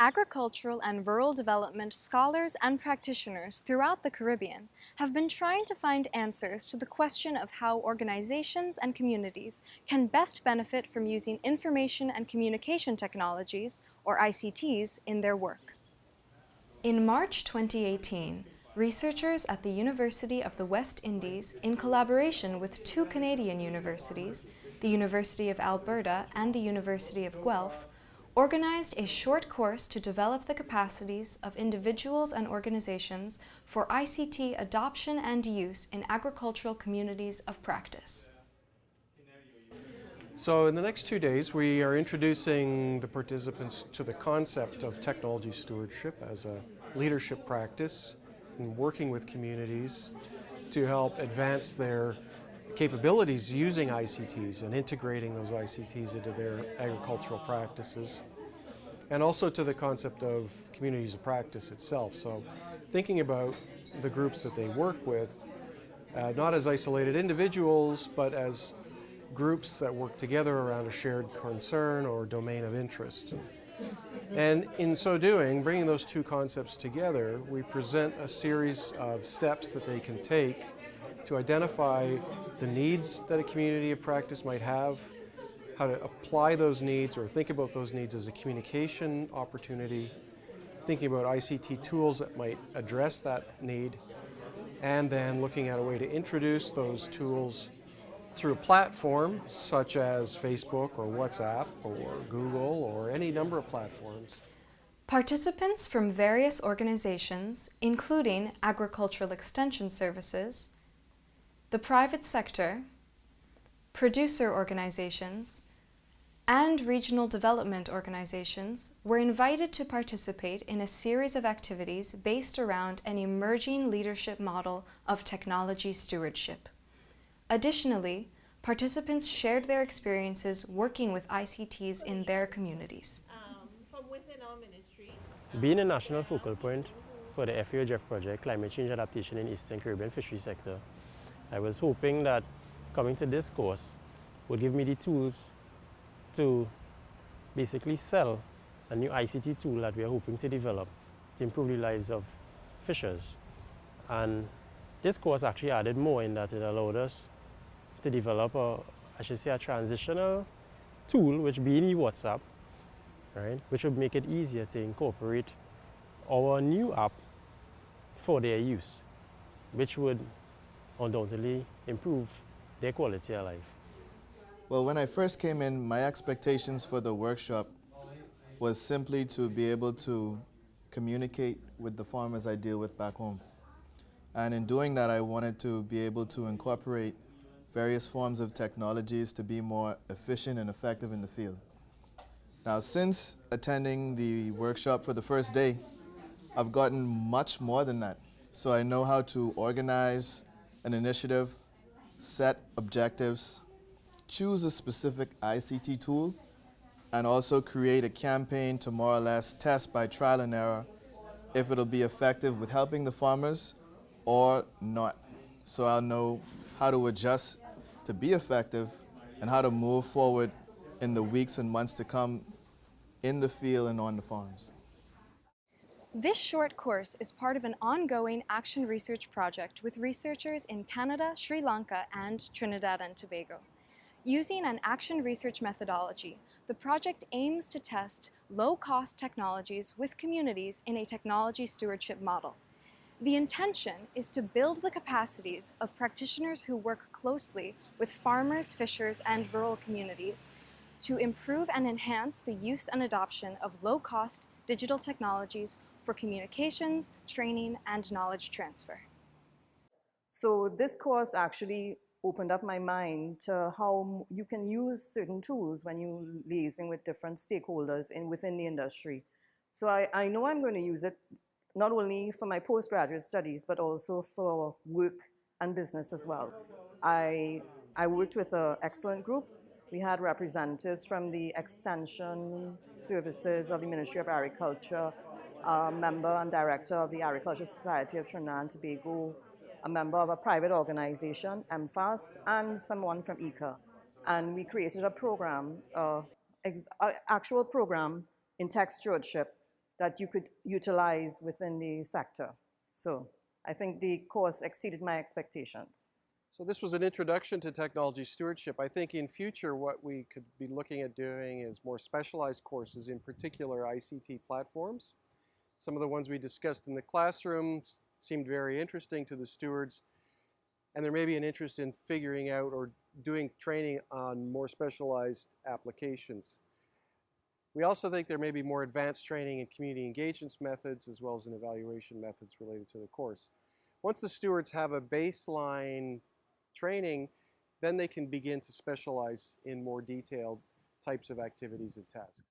agricultural and rural development scholars and practitioners throughout the Caribbean have been trying to find answers to the question of how organizations and communities can best benefit from using information and communication technologies, or ICTs, in their work. In March 2018, researchers at the University of the West Indies, in collaboration with two Canadian universities, the University of Alberta and the University of Guelph, organized a short course to develop the capacities of individuals and organizations for ICT adoption and use in agricultural communities of practice. So in the next two days, we are introducing the participants to the concept of technology stewardship as a leadership practice and working with communities to help advance their capabilities using ICTs and integrating those ICTs into their agricultural practices. And also to the concept of communities of practice itself. So thinking about the groups that they work with, uh, not as isolated individuals, but as groups that work together around a shared concern or domain of interest. And in so doing, bringing those two concepts together, we present a series of steps that they can take to identify the needs that a community of practice might have, how to apply those needs or think about those needs as a communication opportunity, thinking about ICT tools that might address that need, and then looking at a way to introduce those tools through a platform such as Facebook or WhatsApp or Google or any number of platforms. Participants from various organizations, including Agricultural Extension Services, the private sector, producer organizations, and regional development organizations were invited to participate in a series of activities based around an emerging leadership model of technology stewardship. Additionally, participants shared their experiences working with ICTs in their communities. Being a national focal point for the FAO-GEF project, Climate Change Adaptation in Eastern Caribbean Fishery Sector, I was hoping that coming to this course would give me the tools to basically sell a new ICT tool that we are hoping to develop to improve the lives of fishers. And this course actually added more in that it allowed us to develop a, I should say, a transitional tool, which being WhatsApp, right, which would make it easier to incorporate our new app for their use, which would undoubtedly improve their quality of life. Well, when I first came in, my expectations for the workshop was simply to be able to communicate with the farmers I deal with back home. And in doing that, I wanted to be able to incorporate various forms of technologies to be more efficient and effective in the field. Now, since attending the workshop for the first day, I've gotten much more than that. So I know how to organize an initiative, set objectives, choose a specific ICT tool, and also create a campaign to more or less test by trial and error if it'll be effective with helping the farmers or not. So I'll know how to adjust to be effective and how to move forward in the weeks and months to come in the field and on the farms. This short course is part of an ongoing action research project with researchers in Canada, Sri Lanka, and Trinidad and Tobago. Using an action research methodology, the project aims to test low-cost technologies with communities in a technology stewardship model. The intention is to build the capacities of practitioners who work closely with farmers, fishers, and rural communities to improve and enhance the use and adoption of low-cost digital technologies for communications, training, and knowledge transfer. So this course actually opened up my mind to how you can use certain tools when you're liaising with different stakeholders in, within the industry. So I, I know I'm going to use it not only for my postgraduate studies, but also for work and business as well. I, I worked with an excellent group. We had representatives from the Extension Services of the Ministry of Agriculture, a member and director of the Agricultural Society of Trinidad and Tobago, a member of a private organization, MFAS, and someone from ICA. And we created a program, uh, actual program in tech stewardship that you could utilize within the sector. So I think the course exceeded my expectations. So this was an introduction to technology stewardship. I think in future what we could be looking at doing is more specialized courses, in particular ICT platforms. Some of the ones we discussed in the classroom seemed very interesting to the stewards, and there may be an interest in figuring out or doing training on more specialized applications. We also think there may be more advanced training in community engagements methods as well as in evaluation methods related to the course. Once the stewards have a baseline training, then they can begin to specialize in more detailed types of activities and tasks.